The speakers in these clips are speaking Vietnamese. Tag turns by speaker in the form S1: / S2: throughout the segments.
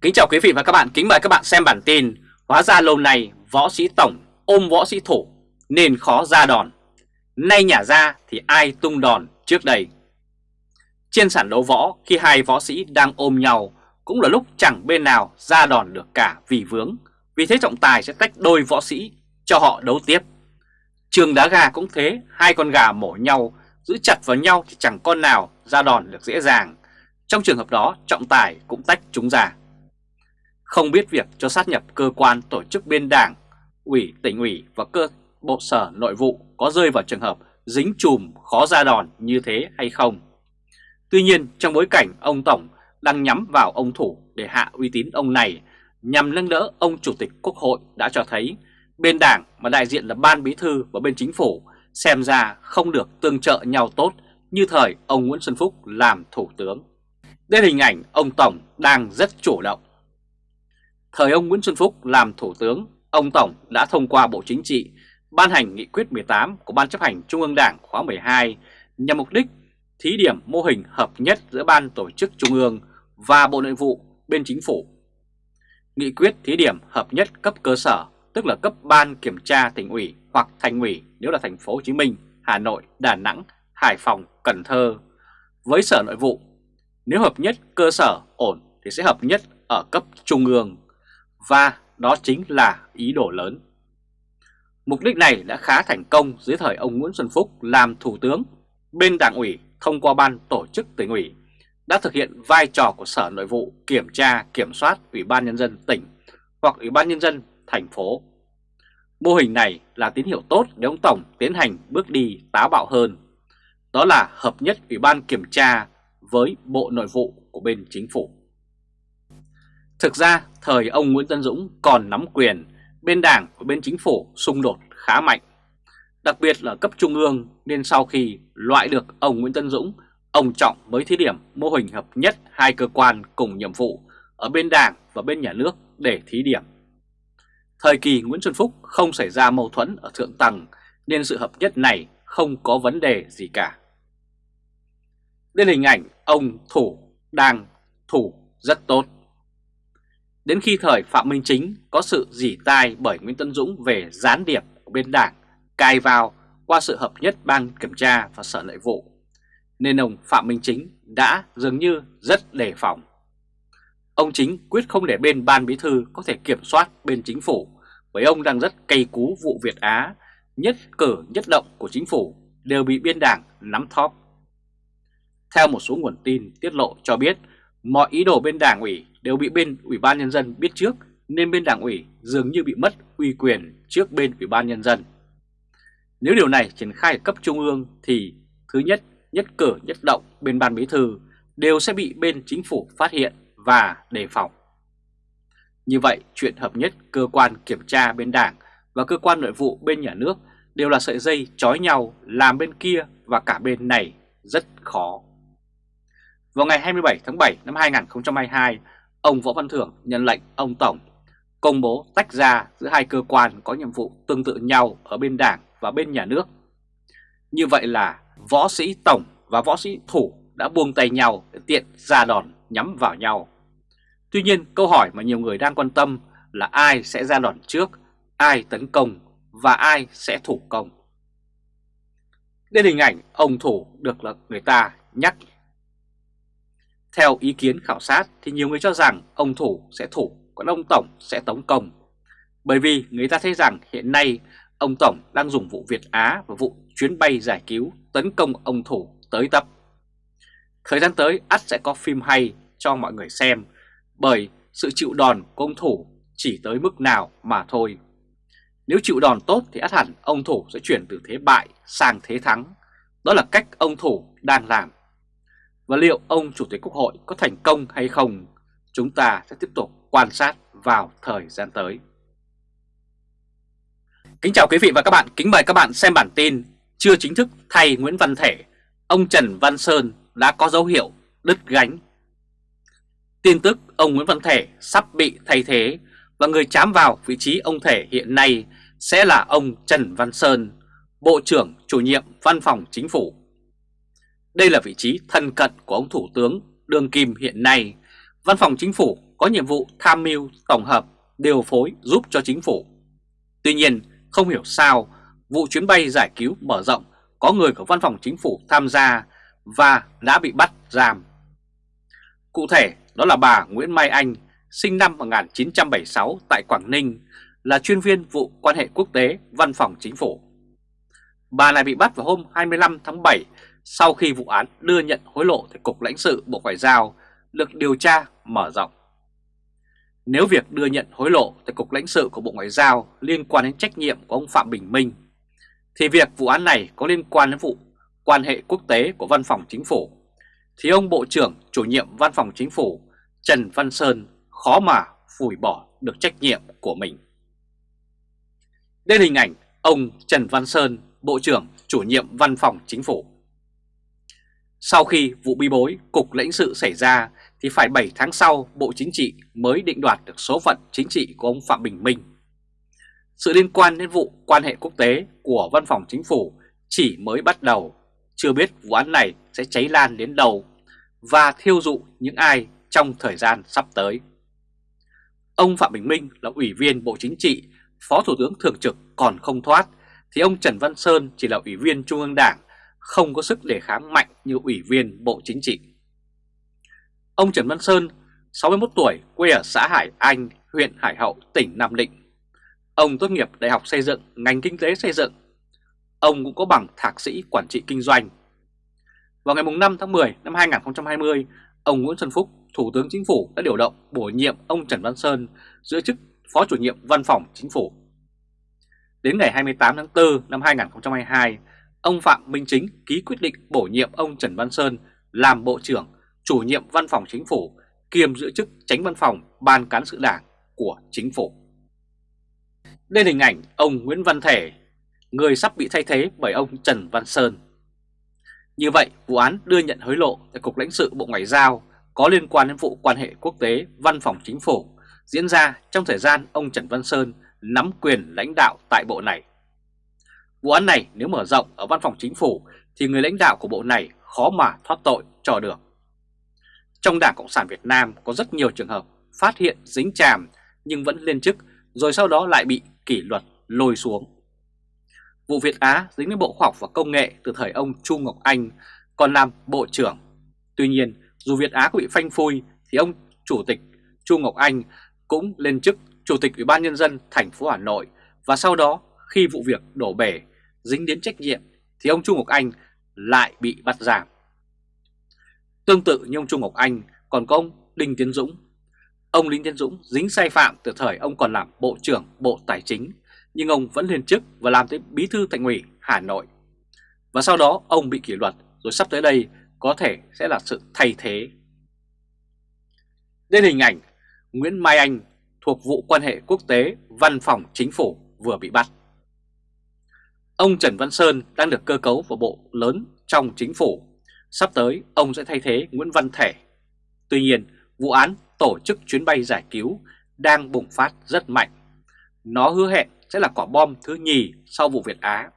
S1: Kính chào quý vị và các bạn, kính mời các bạn xem bản tin Hóa ra lâu nay võ sĩ tổng ôm võ sĩ thủ nên khó ra đòn. Nay nhả ra thì ai tung đòn trước đây? Trên sàn đấu võ khi hai võ sĩ đang ôm nhau Cũng là lúc chẳng bên nào ra đòn được cả vì vướng. Vì thế trọng tài sẽ tách đôi võ sĩ cho họ đấu tiếp. Trường đá gà cũng thế, hai con gà mổ nhau Giữ chặt vào nhau thì chẳng con nào ra đòn được dễ dàng. Trong trường hợp đó trọng tài cũng tách chúng ra không biết việc cho sát nhập cơ quan tổ chức bên đảng, ủy, tỉnh ủy và cơ bộ sở nội vụ có rơi vào trường hợp dính chùm khó ra đòn như thế hay không. Tuy nhiên trong bối cảnh ông Tổng đang nhắm vào ông Thủ để hạ uy tín ông này nhằm nâng đỡ ông Chủ tịch Quốc hội đã cho thấy bên đảng mà đại diện là ban bí thư và bên chính phủ xem ra không được tương trợ nhau tốt như thời ông Nguyễn Xuân Phúc làm thủ tướng. Đây hình ảnh ông Tổng đang rất chủ động. Thời ông Nguyễn Xuân Phúc làm Thủ tướng, ông Tổng đã thông qua Bộ Chính trị ban hành nghị quyết 18 của Ban chấp hành Trung ương Đảng khóa 12 nhằm mục đích thí điểm mô hình hợp nhất giữa Ban Tổ chức Trung ương và Bộ Nội vụ bên Chính phủ. Nghị quyết thí điểm hợp nhất cấp cơ sở, tức là cấp Ban Kiểm tra tỉnh ủy hoặc thành ủy nếu là thành phố Hồ Chí Minh, Hà Nội, Đà Nẵng, Hải Phòng, Cần Thơ với Sở Nội vụ. Nếu hợp nhất cơ sở ổn thì sẽ hợp nhất ở cấp Trung ương và đó chính là ý đồ lớn. Mục đích này đã khá thành công dưới thời ông Nguyễn Xuân Phúc làm thủ tướng. Bên đảng ủy, thông qua ban tổ chức tỉnh ủy, đã thực hiện vai trò của Sở Nội vụ kiểm tra, kiểm soát Ủy ban Nhân dân tỉnh hoặc Ủy ban Nhân dân thành phố. Mô hình này là tín hiệu tốt để ông Tổng tiến hành bước đi táo bạo hơn. Đó là hợp nhất Ủy ban kiểm tra với Bộ Nội vụ của bên chính phủ. Thực ra, thời ông Nguyễn Tân Dũng còn nắm quyền, bên đảng và bên chính phủ xung đột khá mạnh. Đặc biệt là cấp trung ương nên sau khi loại được ông Nguyễn Tân Dũng, ông Trọng mới thí điểm mô hình hợp nhất hai cơ quan cùng nhiệm vụ ở bên đảng và bên nhà nước để thí điểm. Thời kỳ Nguyễn Xuân Phúc không xảy ra mâu thuẫn ở thượng tầng nên sự hợp nhất này không có vấn đề gì cả. Đây là hình ảnh ông Thủ đang thủ rất tốt. Đến khi thời Phạm Minh Chính có sự dỉ tai bởi Nguyễn Tân Dũng về gián điệp của bên đảng cài vào qua sự hợp nhất ban kiểm tra và sở nội vụ, nên ông Phạm Minh Chính đã dường như rất đề phòng. Ông Chính quyết không để bên ban bí thư có thể kiểm soát bên chính phủ bởi ông đang rất cay cú vụ Việt Á, nhất cử nhất động của chính phủ đều bị biên đảng nắm thóp. Theo một số nguồn tin tiết lộ cho biết, mọi ý đồ bên đảng ủy đều bị bên Ủy ban Nhân dân biết trước nên bên đảng ủy dường như bị mất uy quyền trước bên Ủy ban Nhân dân. Nếu điều này triển khai ở cấp trung ương thì thứ nhất, nhất cử nhất động bên ban bí thư đều sẽ bị bên chính phủ phát hiện và đề phòng. Như vậy, chuyện hợp nhất cơ quan kiểm tra bên đảng và cơ quan nội vụ bên nhà nước đều là sợi dây trói nhau làm bên kia và cả bên này rất khó. Vào ngày 27 tháng 7 năm 2022, ông Võ Văn Thưởng nhận lệnh ông Tổng công bố tách ra giữa hai cơ quan có nhiệm vụ tương tự nhau ở bên đảng và bên nhà nước. Như vậy là võ sĩ Tổng và võ sĩ Thủ đã buông tay nhau để tiện ra đòn nhắm vào nhau. Tuy nhiên câu hỏi mà nhiều người đang quan tâm là ai sẽ ra đòn trước, ai tấn công và ai sẽ thủ công. Đây hình ảnh ông Thủ được là người ta nhắc theo ý kiến khảo sát thì nhiều người cho rằng ông Thủ sẽ thủ, còn ông Tổng sẽ tống công. Bởi vì người ta thấy rằng hiện nay ông Tổng đang dùng vụ Việt Á và vụ chuyến bay giải cứu tấn công ông Thủ tới tập. Thời gian tới ắt sẽ có phim hay cho mọi người xem bởi sự chịu đòn của ông Thủ chỉ tới mức nào mà thôi. Nếu chịu đòn tốt thì ắt hẳn ông Thủ sẽ chuyển từ thế bại sang thế thắng. Đó là cách ông Thủ đang làm. Và liệu ông Chủ tịch Quốc hội có thành công hay không, chúng ta sẽ tiếp tục quan sát vào thời gian tới. Kính chào quý vị và các bạn, kính mời các bạn xem bản tin Chưa chính thức thay Nguyễn Văn Thể, ông Trần Văn Sơn đã có dấu hiệu đứt gánh. Tin tức ông Nguyễn Văn Thể sắp bị thay thế và người chám vào vị trí ông Thể hiện nay sẽ là ông Trần Văn Sơn, Bộ trưởng chủ nhiệm Văn phòng Chính phủ. Đây là vị trí thân cận của ông Thủ tướng Đương Kim hiện nay. Văn phòng Chính phủ có nhiệm vụ tham mưu, tổng hợp, điều phối giúp cho chính phủ. Tuy nhiên, không hiểu sao vụ chuyến bay giải cứu mở rộng có người của văn phòng chính phủ tham gia và đã bị bắt giam. Cụ thể, đó là bà Nguyễn Mai Anh, sinh năm 1976 tại Quảng Ninh, là chuyên viên vụ quan hệ quốc tế văn phòng chính phủ. Bà này bị bắt vào hôm 25 tháng 7 sau khi vụ án đưa nhận hối lộ tại Cục lãnh sự Bộ Ngoại giao được điều tra mở rộng. Nếu việc đưa nhận hối lộ tại Cục lãnh sự của Bộ Ngoại giao liên quan đến trách nhiệm của ông Phạm Bình Minh, thì việc vụ án này có liên quan đến vụ quan hệ quốc tế của Văn phòng Chính phủ, thì ông Bộ trưởng chủ nhiệm Văn phòng Chính phủ Trần Văn Sơn khó mà phủi bỏ được trách nhiệm của mình. Đây là hình ảnh ông Trần Văn Sơn, Bộ trưởng chủ nhiệm Văn phòng Chính phủ. Sau khi vụ bi bối Cục lãnh sự xảy ra thì phải 7 tháng sau Bộ Chính trị mới định đoạt được số phận chính trị của ông Phạm Bình Minh. Sự liên quan đến vụ quan hệ quốc tế của Văn phòng Chính phủ chỉ mới bắt đầu, chưa biết vụ án này sẽ cháy lan đến đầu và thiêu dụ những ai trong thời gian sắp tới. Ông Phạm Bình Minh là Ủy viên Bộ Chính trị, Phó Thủ tướng Thường trực còn không thoát, thì ông Trần Văn Sơn chỉ là Ủy viên Trung ương Đảng, không có sức đề kháng mạnh như Ủy viên Bộ Chính trị. Ông Trần Văn Sơn, 61 tuổi, quê ở xã Hải Anh, huyện Hải Hậu, tỉnh Nam Định. Ông tốt nghiệp Đại học Xây dựng, ngành Kinh tế Xây dựng. Ông cũng có bằng Thạc sĩ Quản trị Kinh doanh. Vào ngày 5 tháng 10 năm 2020, ông Nguyễn Xuân Phúc, Thủ tướng Chính phủ đã điều động bổ nhiệm ông Trần Văn Sơn giữ chức Phó chủ nhiệm Văn phòng Chính phủ. Đến ngày 28 tháng 4 năm 2022, ông Phạm Minh Chính ký quyết định bổ nhiệm ông Trần Văn Sơn làm Bộ trưởng, chủ nhiệm Văn phòng Chính phủ, kiêm giữ chức tránh văn phòng Ban Cán sự Đảng của Chính phủ. Đây là hình ảnh ông Nguyễn Văn Thể, người sắp bị thay thế bởi ông Trần Văn Sơn. Như vậy, vụ án đưa nhận hối lộ tại Cục lãnh sự Bộ Ngoại giao có liên quan đến vụ quan hệ quốc tế Văn phòng Chính phủ diễn ra trong thời gian ông Trần Văn Sơn nắm quyền lãnh đạo tại bộ này. Vụ án này nếu mở rộng ở Văn phòng Chính phủ thì người lãnh đạo của bộ này khó mà thoát tội cho được. Trong Đảng Cộng sản Việt Nam có rất nhiều trường hợp phát hiện dính chàm nhưng vẫn lên chức rồi sau đó lại bị kỷ luật lôi xuống. Vụ Việt Á dính đến Bộ Khoa học và Công nghệ từ thời ông Chu Ngọc Anh còn làm Bộ trưởng. Tuy nhiên, dù Việt Á có bị phanh phui thì ông Chủ tịch Chu Ngọc Anh cũng lên chức Chủ tịch Ủy ban Nhân dân thành phố Hà Nội và sau đó khi vụ việc đổ bể, dính đến trách nhiệm, thì ông Trung Ngọc Anh lại bị bắt giam. Tương tự như ông Trung Ngọc Anh, còn có ông Đinh Tiến Dũng. Ông Đinh Tiến Dũng dính sai phạm từ thời ông còn làm Bộ trưởng Bộ Tài chính, nhưng ông vẫn lên chức và làm tới Bí thư Thành ủy Hà Nội. Và sau đó ông bị kỷ luật, rồi sắp tới đây có thể sẽ là sự thay thế. Đây hình ảnh Nguyễn Mai Anh thuộc vụ quan hệ quốc tế Văn phòng Chính phủ vừa bị bắt. Ông Trần Văn Sơn đang được cơ cấu vào bộ lớn trong chính phủ. Sắp tới ông sẽ thay thế Nguyễn Văn Thể. Tuy nhiên, vụ án tổ chức chuyến bay giải cứu đang bùng phát rất mạnh. Nó hứa hẹn sẽ là quả bom thứ nhì sau vụ Việt Á.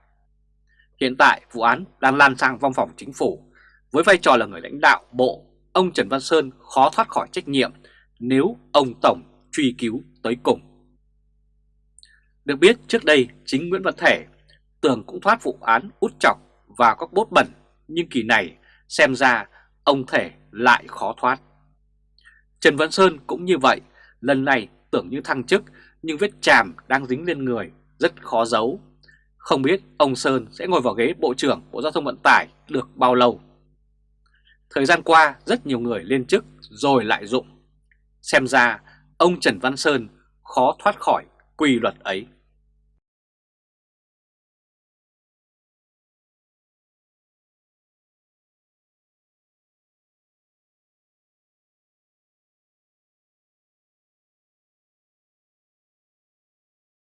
S1: Hiện tại vụ án đang lan sang văn phòng chính phủ. Với vai trò là người lãnh đạo bộ, ông Trần Văn Sơn khó thoát khỏi trách nhiệm nếu ông Tổng truy cứu tới cùng. Được biết trước đây chính Nguyễn Văn Thể tưởng cũng thoát vụ án út chọc và các bốt bẩn nhưng kỳ này xem ra ông Thể lại khó thoát. Trần Văn Sơn cũng như vậy, lần này tưởng như thăng chức nhưng vết chàm đang dính lên người rất khó giấu. Không biết ông Sơn sẽ ngồi vào ghế Bộ trưởng Bộ Giao thông Vận tải được bao lâu. Thời gian qua rất nhiều người lên chức rồi lại dụng. Xem ra ông Trần Văn Sơn khó thoát khỏi quy luật ấy.